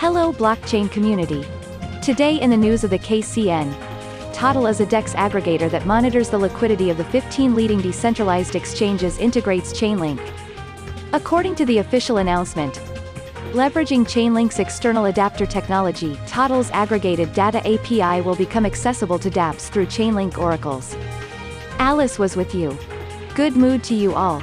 Hello blockchain community. Today in the news of the KCN. Totle is a DEX aggregator that monitors the liquidity of the 15 leading decentralized exchanges integrates Chainlink. According to the official announcement, leveraging Chainlink's external adapter technology, Totle's aggregated data API will become accessible to dApps through Chainlink oracles. Alice was with you. Good mood to you all.